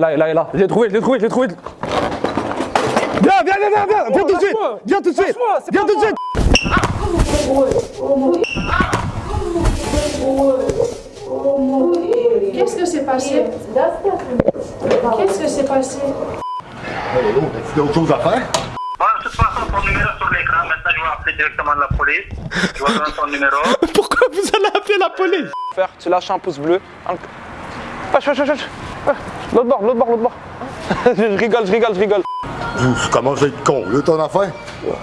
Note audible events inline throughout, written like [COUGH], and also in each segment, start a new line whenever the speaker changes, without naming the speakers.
Là, là, là. J'ai trouvé, je l'ai trouvé, je l'ai trouvé. Viens, viens, viens, viens, viens, viens tout de suite. Viens tout de suite. Viens tout de suite.
Qu'est-ce que c'est passé? Qu'est-ce que c'est passé?
Tu as autre chose à faire?
Ouais, de toute façon, ton numéro sur l'écran. Maintenant, je vais appeler directement la police. Je vais donner ton numéro. [LAUGHS]
Pourquoi vous allez appeler la police? Faire, tu lâches un pouce bleu. Wesh, wesh. Ouais, ah, l'autre bord, l'autre bord, l'autre bord. [LAUGHS] je rigole, je rigole, je rigole.
Comment je vais con, là, ton affaire?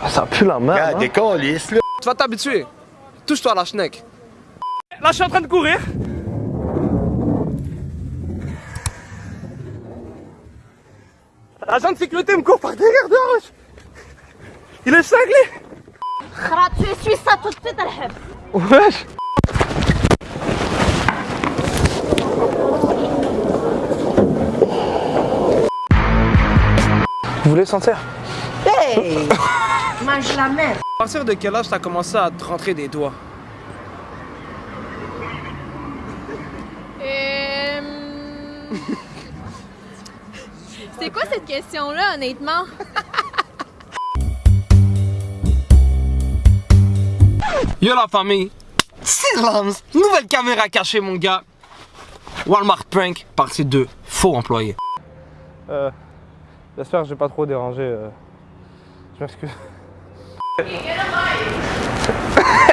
Ah, ça pue la merde. Regarde,
des cons.
Tu vas t'habituer. Touche-toi la schneck.
Là, je suis en train de courir. L'agent de sécurité me court par derrière de roche. Il est cinglé.
tu es ça tout de suite, Alheb.
Wesh. Vous voulez sentir
Hey [LAUGHS] Mange la main
À partir de quel âge t'as commencé à te rentrer des doigts?
Euh... C'est quoi cette question-là, honnêtement? [LAUGHS]
Yo la famille! Silence! Nouvelle caméra cachée, mon gars! Walmart Prank, partie 2. Faux employé.
Euh, J'espère que j'ai pas trop dérangé. euh. Je m'excuse. [LAUGHS]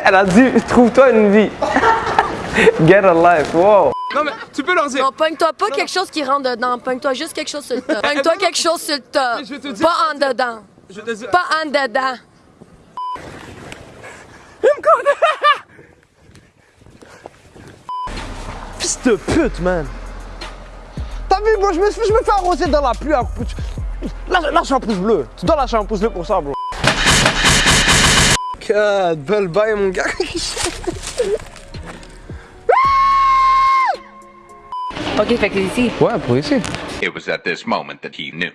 Elle a dit trouve-toi une vie. [LAUGHS] Get a life, wow.
Non mais, tu peux leur dire.
Non, pogne-toi pas quelque chose qui rentre dedans, pogne-toi juste quelque chose sur le top. [LAUGHS] Pogne-toi quelque chose sur le top.
Mais je vais te dire-
Pas en dedans.
Je te dis-
Pas en dedans.
Fils de pute, man. T'as vu, moi, je me, je me fais arroser dans la pluie. à coup de- Lâche, un pouce bleu. Tu dois lâcher un pouce bleu pour ça, bro.
God, belle baille, mon gars. [LAUGHS]
Ok, fait que ici.
Ouais, pour ici.
It was at this moment that he knew.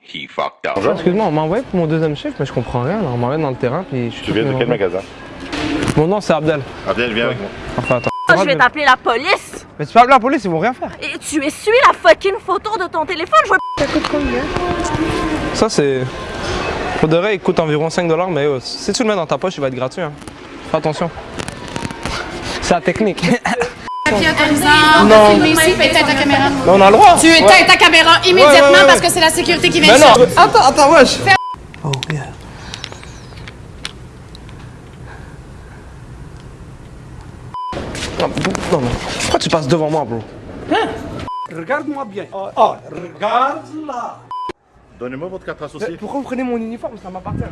He fucked up.
Excuse-moi, on m'a envoyé pour mon deuxième chiffre, mais je comprends rien. Là. On m'a envoyé dans le terrain, puis je
Tu viens de quel magasin?
Mon nom, c'est Abdel.
Abdel, viens avec moi.
Enfin, attends.
je vais t'appeler la police.
Mais tu peux appeler la police, ils vont rien faire.
Et tu essuies la fucking photo de ton téléphone. Je vois
Ça, c'est. Pour de vrai, il coûte environ 5 dollars, mais euh, si tu le mets dans ta poche, il va être gratuit. Hein. Fais attention. [LAUGHS] C'est la technique. [LAUGHS]
Papier autorisant, non. filmer ici, puis éteins ta caméra.
Mais on a le droit.
Tu éteins ta caméra immédiatement
Ouais, ouais, ouais,
parce que c'est la sécurité qui vient
non Attends, attends, wesh Oh, yeah. Non, non, mais pourquoi tu passes devant moi, bro?
Regarde-moi bien.
Donnez-moi votre carte associée.
Pourquoi vous prenez mon uniforme? Ça m'appartient.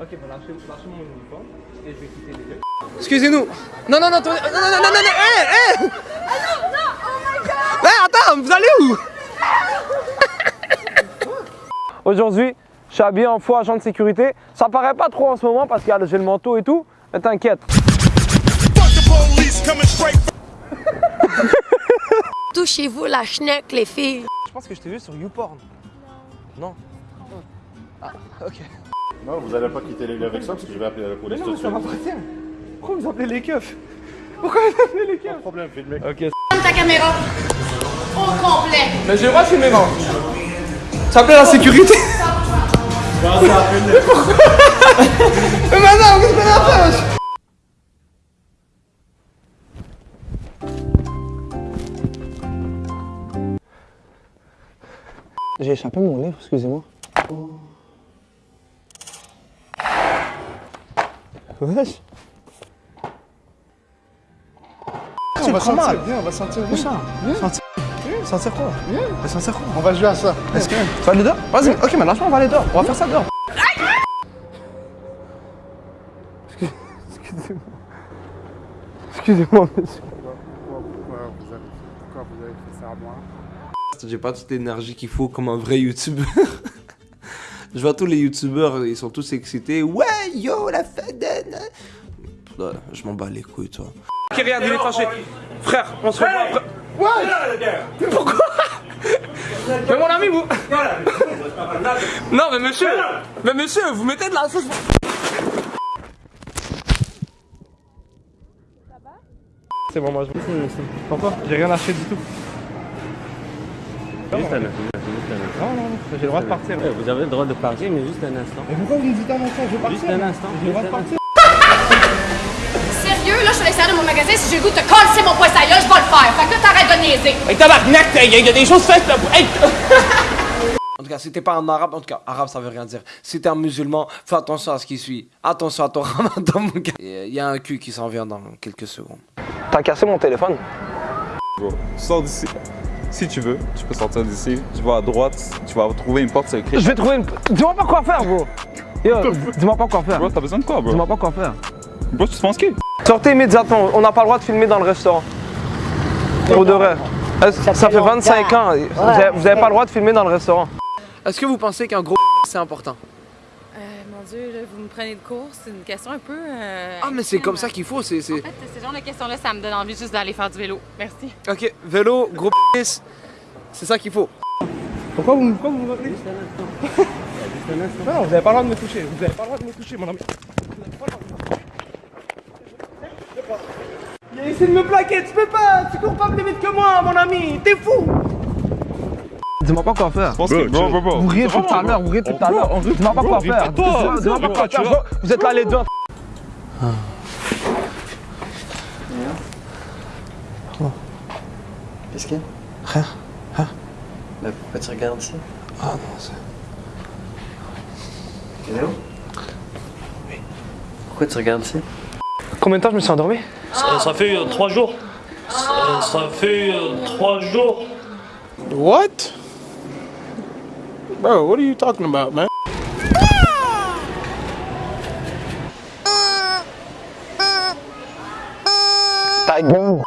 Ok, bah lâchez, lâchez mon uniforme et je vais quitter les lieux.
Excusez-nous. Non, non, non, toi- non, non, non, non, non, non, hé, hé. Hé, attends, vous allez où? [LAUGHS]
Aujourd'hui, je suis habillé en faux agent de sécurité. Ça paraît pas trop en ce moment parce que j'ai le manteau et tout, mais t'inquiète. [LAUGHS]
Touchez-vous la schneck, les filles.
Je pense que je t'ai vu sur YouPorn. Non Ah, ok.
Non, vous allez pas quitter les lieux avec ça parce que je vais appeler la
Mais
police
non, mais ça m'appartient. Pourquoi vous appelez les keufs? Pourquoi vous appelez les
Pas
keufs?
de problème, filmez.
Ok.
Ta caméra au complet.
Mais j'ai le droit de filmer, non Ça appelle la sécurité Mais [LAUGHS] pourquoi Mais maintenant, qu'est-ce qu'on a fait J'ai échappé mon livre, excusez-moi. Wesh
On va
mal.
sentir, viens, on va sentir.
Où ça Sentir Sentir quoi Mais Sentir quoi
On va jouer à ça. Est-ce que...
Tu vas aller dehors Vas-y, ok, mais lâche-moi, on va aller dehors. On va faire ça dehors. Excuse- Excusez-moi. Excusez-moi, monsieur.
Pourquoi vous avez, pourquoi vous avez fait ça à moi?
J'ai pas toute l'énergie qu'il faut comme un vrai youtubeur. [LAUGHS] Je vois tous les youtubeurs, ils sont tous excités. Ouais, yo, la fête de... Ouais, Je m'en bats les couilles, toi.
Ok, regarde, il est fâché. Frère, on se revoit après. Mais pourquoi [LAUGHS] Mais mon ami, vous. [LAUGHS] Non, mais monsieur. Mais monsieur, vous mettez de la sauce. C'est bon, moi je. Pourquoi J'ai rien acheté du tout.
Juste un instant, juste un instant.
Non, non, j'ai le droit de partir.
Ouais, vous avez le droit de partir, mais juste un instant.
Mais pourquoi vous me dites un instant Je veux partir.
Juste un instant.
J'ai le droit de partir. [LAUGHS]
Sérieux, là, je suis à l'extérieur de mon magasin. Si j'ai le goût de te casser mon gueule, je vais le faire. Fait que là, t'arrêtes de niaiser.
Hey, tabarnak, il y, a- y a des choses faites là. Hey. [LAUGHS]
En tout cas, si t'es pas en arabe, en tout cas, arabe ça veut rien dire. Si t'es un musulman, fais attention à ce qui suit. Attention à ton [LAUGHS] ramadan, mon gars. Il y a un cul qui s'en vient dans quelques secondes. T'as cassé mon téléphone
Sors d'ici. Si tu veux, tu peux sortir d'ici. Tu vas à droite, tu vas trouver une porte secrète.
Je vais trouver une. Dis-moi pas quoi faire, bro. Yo, dis-moi pas quoi faire.
Bro, t'as besoin de quoi, bro?
Dis-moi pas quoi faire.
Bro, tu te penses qui?
Sortez immédiatement. On n'a pas le droit de filmer dans le restaurant. Pour de vrai. Ça, fait 25 ans. Vous avez, vous avez pas le droit de filmer dans le restaurant.
Est-ce que vous pensez qu'un gros c'est important?
Mon Dieu, là, vous me prenez de court. C'est une question un peu. euh,
Ah, mais c'est comme ça qu'il faut. C'est, c'est...
En fait, ce genre de questions-là, ça me donne envie juste d'aller faire du vélo. Merci.
Ok, vélo, gros c'est ça qu'il faut.
Pourquoi vous, pourquoi vous me rappelez?
Juste un instant. Juste un instant.
Non, vous avez pas le droit de me toucher. Vous avez pas le droit de me toucher, mon ami. Il a essayé de me plaquer, tu peux pas, tu cours pas plus vite que moi, mon ami, t'es fou Dis-moi pas quoi faire. Vous riez tout à l'heure, vous riez tout à l'heure. Dis-moi pas quoi faire. Dis-moi pas quoi faire. Vous êtes là les deux.
Qu'est-ce qu'il y a?
Rien.
Mais pourquoi tu regardes ça?
Ah non, c'est...
Hello? Oui. Pourquoi tu regardes ça?
Combien de temps je me suis endormi?
Ça, ça fait euh, trois jours. Ça, ça fait euh, trois jours.
What? Bro, what are you talking about, man? Gueule.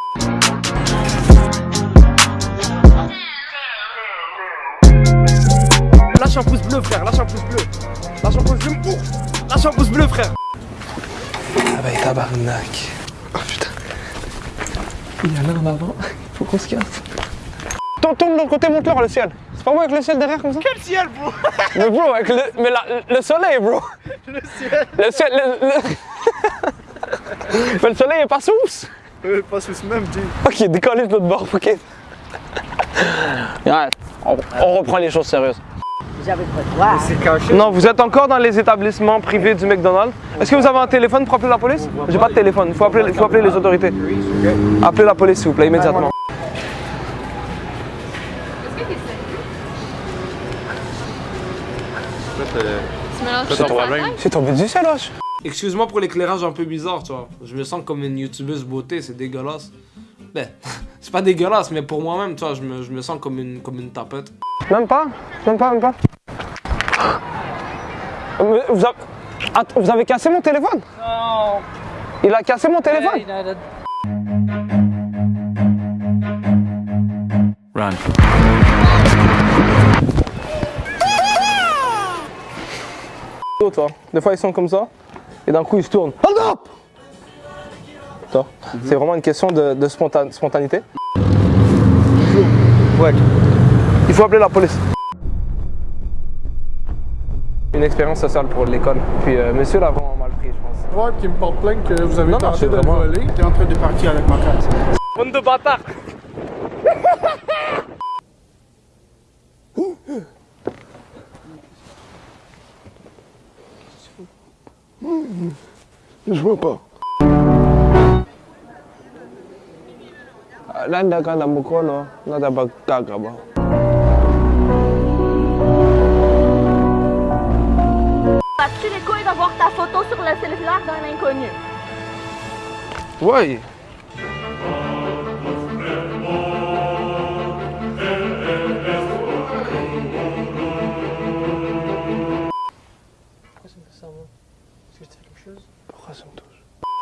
Lâche un pouce bleu, frère, lâche un pouce bleu. Lâche un pouce bleu. Lâche un pouce bleu, frère. Ah bah, tabarnak. Oh putain. Il y en a en avant. Faut qu'on se casse. Tourne, tourne de l'autre côté, monte-leur le ciel. C'est pas moi avec le ciel derrière comme ça? Quel ciel, bro? [LAUGHS] Mais bro, avec le, mais la- le soleil, bro. Le ciel. Le ciel, le, le- mais le soleil est pas sous.
Euh, pas sous même, G.
Ok, décollez de l'autre bord, ok? Ouais, on, on reprend les choses sérieuses.
J'avais pas
caché. Non, vous êtes encore dans les établissements privés du McDonald's. Est-ce que vous avez un téléphone pour appeler la police? J'ai pas de téléphone, il faut appeler, il faut appeler les autorités. Appelez la police, s'il vous plaît, immédiatement.
Tu mélanges
C'est
ça
ton problème.
C'est tombé du ciel, wesh.
Excuse-moi pour l'éclairage un peu bizarre, tu vois. Je me sens comme une youtubeuse beauté, c'est dégueulasse. Ben, [LAUGHS] c'est pas dégueulasse, mais pour moi-même, tu vois, je me, je me sens comme une, comme une tapette.
Même pas? Même pas, même pas? Mais Vous avez... Attends, vous avez cassé mon téléphone? Non. Il a cassé mon téléphone?
Run.
Toi. Des fois, ils sont comme ça, et d'un coup, ils se tournent. Hold up Toi, C'est vraiment une question de, de spontan- spontanéité. Ouais. Il faut appeler la police. Une expérience sociale pour l'école. Puis, euh, monsieur l'a vraiment mal pris, je pense.
Ouais, qui me porte plainte que vous avez
Non, non,
tenté de
vraiment-
voler. T'es en train de partir avec ma carte.
Bande de bâtards Je vois pas. Là, ndaga na mkono, nada bagaga ba.
As-tu les couilles d'avoir ta photo sur le cellulaire d'un inconnu?
Ouais.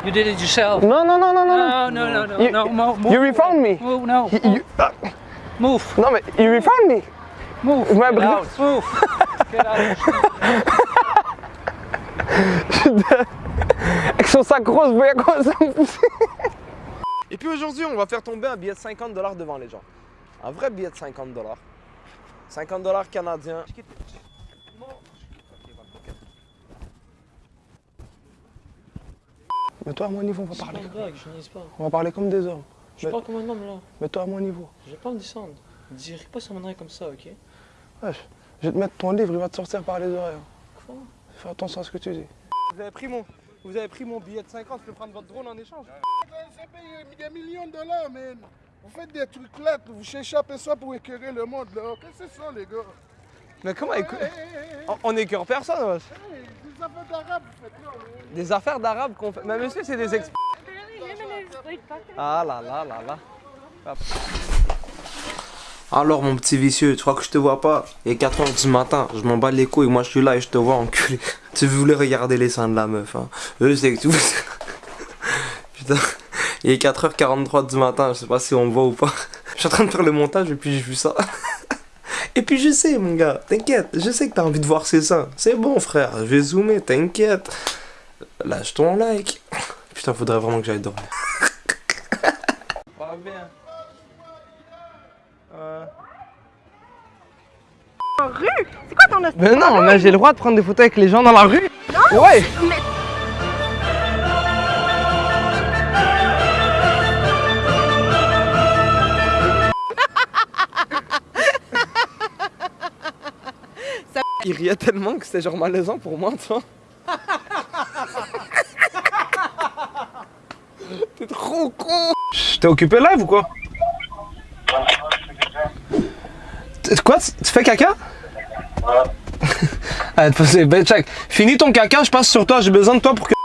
You did it yourself.
Non, non, non, non, non.
No, no, no, no,
You,
no, mo- move.
you refound me.
Move, no.
You- you- ah,
Move.
non, mais you refound me.
Move. Get out. Move. Get out. [LAUGHS]
Avec son sac rose, vous voyez quoi ça me Et puis aujourd'hui, on va faire tomber un billet de 50 dollars devant les gens. Un vrai billet de 50 dollars. 50 dollars canadiens. Mets-toi à mon niveau, on va parler.
blague, je niaise pas.
On va parler comme des hommes.
Je parle comme un homme là.
Mets-toi à mon niveau.
Je vais pas me descendre. Dis pas sur mon oreille comme ça, ok?
Wesh, je vais te mettre ton livre, il va te sortir par les oreilles.
Quoi?
Fais attention à ce que tu dis. Vous avez pris mon, vous avez pris mon billet de 50, je peux prendre votre drone en échange
Ça paye des millions de dollars, man. Vous faites des trucs là, vous cherchez à ça pour éclairer le monde là. Qu'est-ce que c'est ça, les gars?
Mais comment
hey.
On- On écœure personne, wesh.
Des affaires d'arabes, vous faites là.
Des affaires d'arabes qu'on fait. Mais monsieur, c'est des exp... Ah là là là là. Hop. Alors mon petit vicieux, tu crois que je te vois pas? Il est 4h du matin, je m'en bats les couilles, moi je suis là et je te vois enculé. [LAUGHS] Tu voulais regarder les seins de la meuf, hein. Je sais que tu... [LAUGHS] Putain, il est 4h43 du matin, je sais pas si on me voit ou pas. [LAUGHS] Je suis en train de faire le montage et puis j'ai vu ça. Et puis je sais mon gars, t'inquiète, je sais que t'as envie de voir ces seins. C'est bon frère, je vais zoomer, t'inquiète. Lâche ton like. Putain, faudrait vraiment que j'aille dormir. Pas bien.
En rue? C'est quoi ton
Mais non, mais j'ai le droit de prendre des photos avec les gens dans la rue.
Non?
Ouais.
Mais...
Il riait tellement que c'était genre malaisant pour moi, tu vois. [LAUGHS] T'es trop con. T'es occupé live ou quoi? Quoi? Tu tu fais caca? Ouais. [LAUGHS] Allez, ben check. Finis ton caca, je passe sur toi, j'ai besoin de toi pour que.